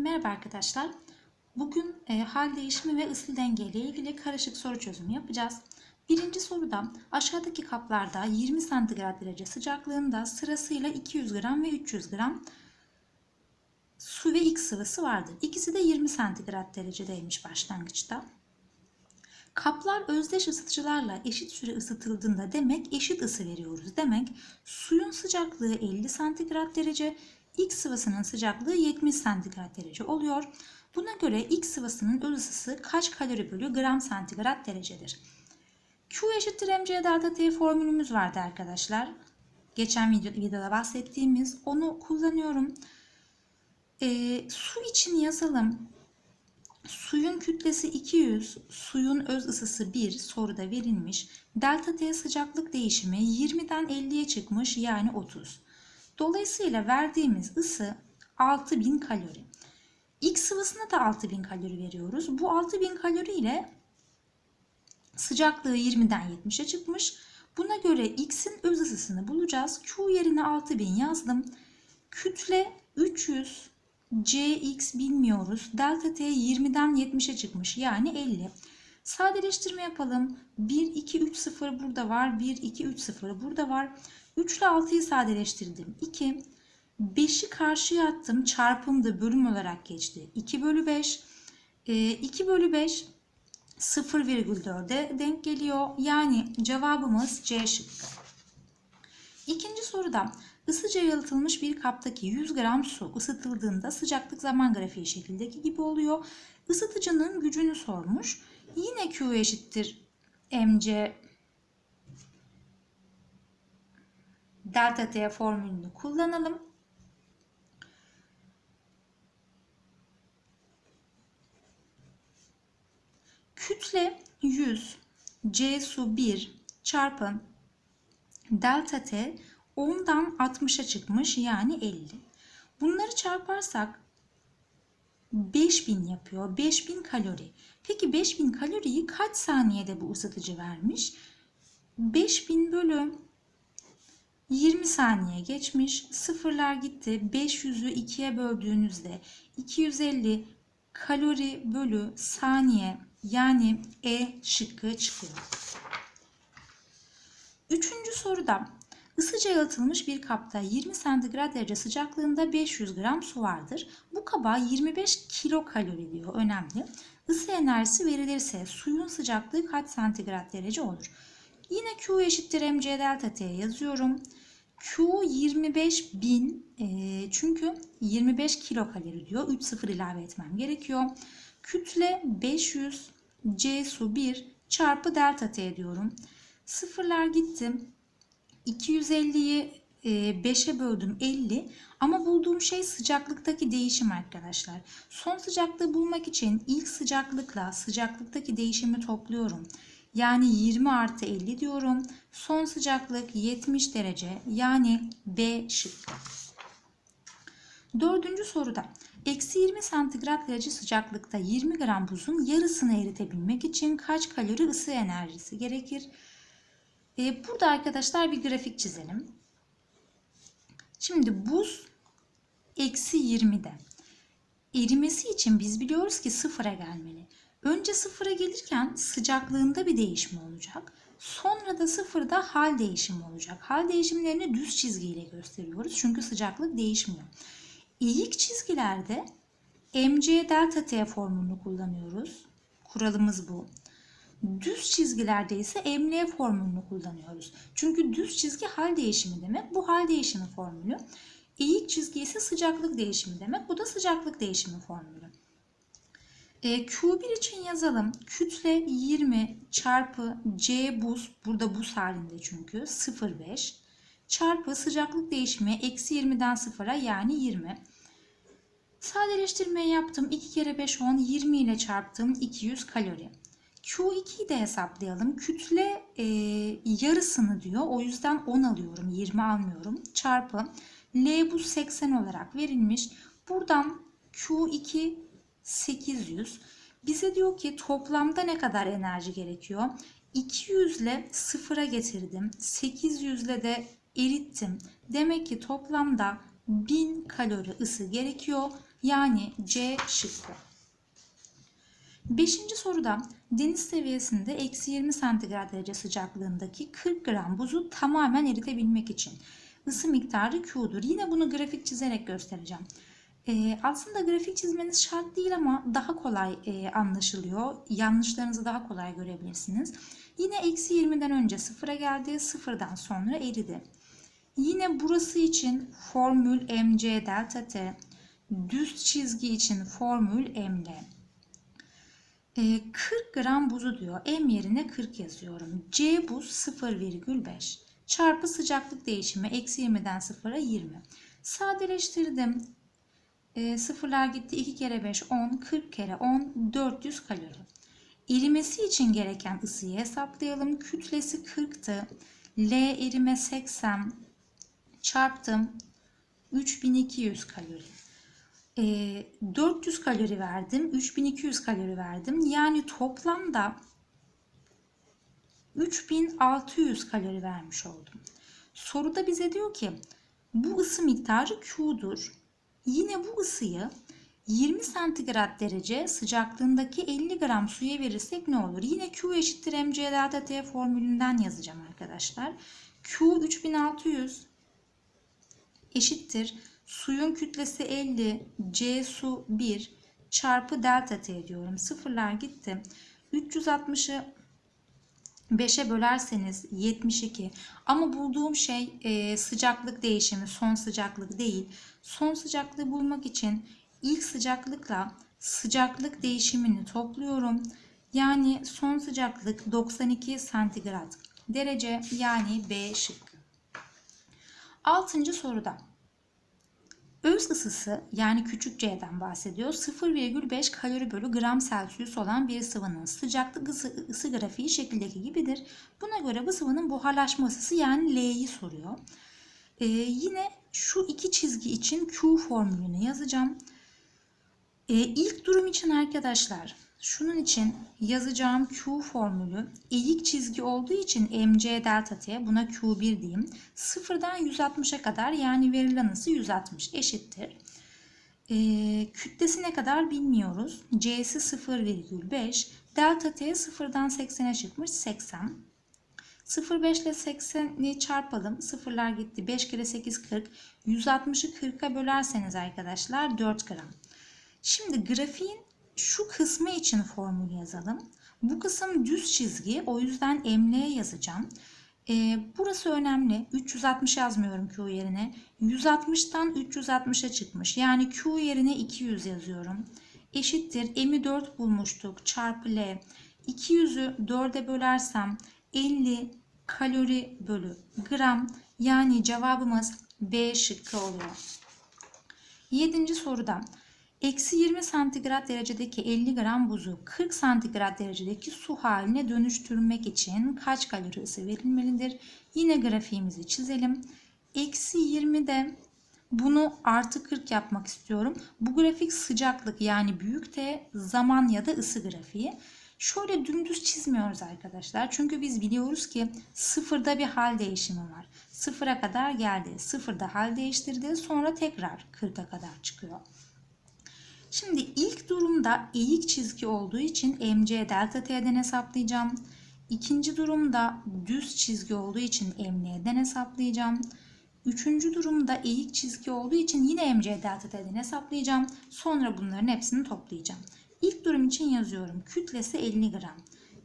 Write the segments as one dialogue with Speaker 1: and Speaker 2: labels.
Speaker 1: Merhaba arkadaşlar. Bugün e, hal değişimi ve ısı denge ile ilgili karışık soru çözümü yapacağız. Birinci soruda aşağıdaki kaplarda 20 santigrat derece sıcaklığında sırasıyla 200 gram ve 300 gram su ve X sıvısı vardır. İkisi de 20 santigrat derecedeymiş başlangıçta. Kaplar özdeş ısıtıcılarla eşit süre ısıtıldığında demek eşit ısı veriyoruz. Demek suyun sıcaklığı 50 santigrat derece, X sıvısının sıcaklığı 70 santigrat derece oluyor. Buna göre X sıvısının öz ısısı kaç kalori bölü gram santigrat derecedir? Q eşittir mc delta T formülümüz vardı arkadaşlar. Geçen video, videoda bahsettiğimiz onu kullanıyorum. E, su için yazalım. Suyun kütlesi 200, suyun öz ısısı 1 soruda verilmiş. Delta T sıcaklık değişimi 20'den 50'ye çıkmış yani 30. Dolayısıyla verdiğimiz ısı 6000 kalori. X sıvısına da 6000 kalori veriyoruz. Bu 6000 kalori ile sıcaklığı 20'den 70'e çıkmış. Buna göre X'in öz ısısını bulacağız. Q yerine 6000 yazdım. Kütle 300, Cx bilmiyoruz. Delta T 20'den 70'e çıkmış yani 50. Sadeleştirme yapalım. 1, 2, 3, 0 burada var. 1, 2, 3, 0 burada var. 3 ile 6'yı sadeleştirdim. 2. 5'i karşıya attım. Çarpımda bölüm olarak geçti. 2 bölü 5. 2 bölü 5 0,4'e denk geliyor. Yani cevabımız C şıkkı. İkinci soruda ısıca yalıtılmış bir kaptaki 100 gram su ısıtıldığında sıcaklık zaman grafiği şekildeki gibi oluyor. Isıtıcının gücünü sormuş. Yine Q eşittir mc delta T formülünü kullanalım. Kütle 100 C su 1 çarpı delta T 10'dan 60'a çıkmış yani 50. Bunları çarparsak 5000 yapıyor. 5000 kalori. Peki 5000 kaloriyi kaç saniyede bu ısıtıcı vermiş? 5000 bölü 20 saniye geçmiş. Sıfırlar gitti. 500'ü 2'ye böldüğünüzde 250 kalori bölü saniye yani E şıkkı çıkıyor. Üçüncü soruda ısıca yalıtılmış bir kapta 20 santigrat derece sıcaklığında 500 gram su vardır. Bu kaba 25 kilokalori diyor önemli. Isı enerjisi verilirse suyun sıcaklığı kaç santigrat derece olur? Yine Q eşittir mc delta t yazıyorum. Q 25 bin e, çünkü 25 kilokalori diyor. 3 sıfır ilave etmem gerekiyor. Kütle 500 C su 1 çarpı delta T diyorum. Sıfırlar gitti. 250'yi 5'e böldüm 50 ama bulduğum şey sıcaklıktaki değişim arkadaşlar. Son sıcaklığı bulmak için ilk sıcaklıkla sıcaklıktaki değişimi topluyorum. Yani 20 artı 50 diyorum. Son sıcaklık 70 derece yani B şıkkı. Dördüncü soruda eksi 20 santigrat derece sıcaklıkta 20 gram buzun yarısını eritebilmek için kaç kalori ısı enerjisi gerekir? Ee, burada arkadaşlar bir grafik çizelim. Şimdi buz eksi 20'de. Erimesi için biz biliyoruz ki sıfıra gelmeli. Önce sıfıra gelirken sıcaklığında bir değişim olacak. Sonra da sıfırda hal değişimi olacak. Hal değişimlerini düz çizgiyle gösteriyoruz. Çünkü sıcaklık değişmiyor. İlk çizgilerde mc delta t formülünü kullanıyoruz. Kuralımız bu. Düz çizgilerde ise ml formülünü kullanıyoruz. Çünkü düz çizgi hal değişimi demek. Bu hal değişimi formülü. Eğik çizgi ise sıcaklık değişimi demek. Bu da sıcaklık değişimi formülü. E, Q1 için yazalım. Kütle 20 çarpı C buz. Burada buz halinde çünkü. 0,5 çarpı sıcaklık değişimi eksi 20'den 0'a yani 20. Sadeleştirmeyi yaptım. 2 kere 5 10 20 ile çarptım 200 kalori. Q2'yi de hesaplayalım. Kütle e, yarısını diyor. O yüzden 10 alıyorum. 20 almıyorum. Çarpı L buz 80 olarak verilmiş. Buradan Q2 800. Bize diyor ki toplamda ne kadar enerji gerekiyor? 200 ile sıfıra getirdim. 800 ile de erittim. Demek ki toplamda 1000 kalori ısı gerekiyor. Yani C şıkkı. Beşinci soruda deniz seviyesinde eksi 20 santigrat derece sıcaklığındaki 40 gram buzu tamamen eritebilmek için ısı miktarı Q'dur. Yine bunu grafik çizerek göstereceğim. Ee, aslında grafik çizmeniz şart değil ama daha kolay e, anlaşılıyor. Yanlışlarınızı daha kolay görebilirsiniz. Yine eksi 20'den önce sıfıra geldi, sıfırdan sonra eridi. Yine burası için formül mc delta t, düz çizgi için formül ml. 40 gram buzu diyor. M yerine 40 yazıyorum. C buz 0,5 çarpı sıcaklık değişimi eksi 20'den 0'a 20. Sadeleştirdim. E, sıfırlar gitti. 2 kere 5 10. 40 kere 10 400 kalori. Erimesi için gereken ısıyı hesaplayalım. Kütlesi 40'tı. L erime 80 çarptım 3200 kalori. E, 400 kalori verdim. 3200 kalori verdim. Yani toplamda 3600 kalori vermiş oldum. Soruda bize diyor ki bu ısı miktarı Q'dur. Yine bu ısıyı 20 santigrat derece sıcaklığındaki 50 gram suya verirsek ne olur? Yine Q eşittir mc delta t formülünden yazacağım arkadaşlar. Q 3600 eşittir. Suyun kütlesi 50, C su 1 çarpı delta T diyorum. Sıfırlar gitti. 360'ı 5'e bölerseniz 72 ama bulduğum şey e, sıcaklık değişimi son sıcaklık değil. Son sıcaklığı bulmak için ilk sıcaklıkla sıcaklık değişimini topluyorum. Yani son sıcaklık 92 santigrat derece yani B şıkkı. Altıncı soruda Öz ısısı yani küçük c'den bahsediyor. 0,5 kalori bölü gram Celsius olan bir sıvının sıcaklık ısı, ısı grafiği şekildeki gibidir. Buna göre bu sıvının buharlaşma ısısı yani L'yi soruyor. Ee, yine şu iki çizgi için Q formülünü yazacağım. Ee, ilk durum için arkadaşlar şunun için yazacağım Q formülü eğik çizgi olduğu için mc delta t buna Q1 diyeyim. Sıfırdan 160'a kadar yani verilen ısı 160 eşittir. Ee, kütlesi ne kadar bilmiyoruz. C'si 0,5. Delta t sıfırdan 80'e çıkmış 80. 0,5 ile 80'i çarpalım. Sıfırlar gitti. 5 kere 8 40. 160'ı 40'a bölerseniz arkadaşlar 4 gram. Şimdi grafiğin şu kısmı için formül yazalım. Bu kısım düz çizgi. O yüzden emleye yazacağım. Ee, burası önemli. 360 yazmıyorum Q yerine. 160'tan 360'a çıkmış. Yani Q yerine 200 yazıyorum. Eşittir. M'i 4 bulmuştuk. Çarpı L. 200'ü 4'e bölersem 50 kalori bölü gram. Yani cevabımız B şıkkı oluyor. Yedinci soruda Eksi 20 santigrat derecedeki 50 gram buzu 40 santigrat derecedeki su haline dönüştürmek için kaç kalori ısı verilmelidir? Yine grafiğimizi çizelim. Eksi 20'de bunu artı 40 yapmak istiyorum. Bu grafik sıcaklık yani büyük T zaman ya da ısı grafiği. Şöyle dümdüz çizmiyoruz arkadaşlar. Çünkü biz biliyoruz ki sıfırda bir hal değişimi var. Sıfıra kadar geldi. Sıfırda hal değiştirdi. Sonra tekrar 40'a kadar çıkıyor. Şimdi ilk durumda eğik çizgi olduğu için mc delta t'den hesaplayacağım. İkinci durumda düz çizgi olduğu için ml'den hesaplayacağım. Üçüncü durumda eğik çizgi olduğu için yine mc delta t'den hesaplayacağım. Sonra bunların hepsini toplayacağım. İlk durum için yazıyorum. Kütlesi 50 gram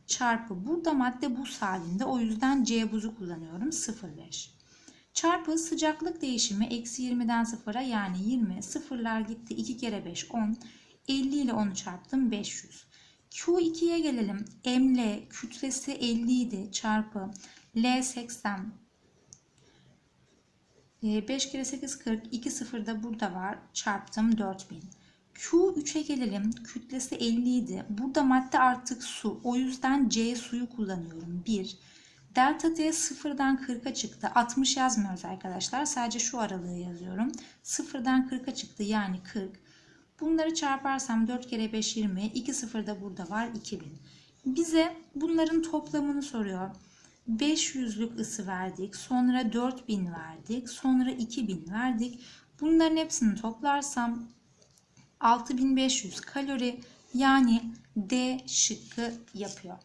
Speaker 1: çarpı burada madde buz halinde o yüzden C buzu kullanıyorum 0,5 çarpı sıcaklık değişimi eksi 20'den 0'a yani 20 sıfırlar gitti 2 kere 5 10 50 ile 10'u çarptım 500 Q2'ye gelelim ML kütlesi 50 idi çarpı L 80 5 kere 8 40 2 sıfır da burada var çarptım 4000 Q3'e gelelim. Kütlesi 50 idi. Burada madde artık su. O yüzden C suyu kullanıyorum. 1. Delta T sıfırdan 40'a çıktı. 60 yazmıyoruz arkadaşlar. Sadece şu aralığı yazıyorum. Sıfırdan 40'a çıktı yani 40. Bunları çarparsam 4 kere 5 20. 2 sıfır da burada var 2000. Bize bunların toplamını soruyor. 500'lük ısı verdik. Sonra 4000 verdik. Sonra 2000 verdik. Bunların hepsini toplarsam 6500 kalori yani D şıkkı yapıyor.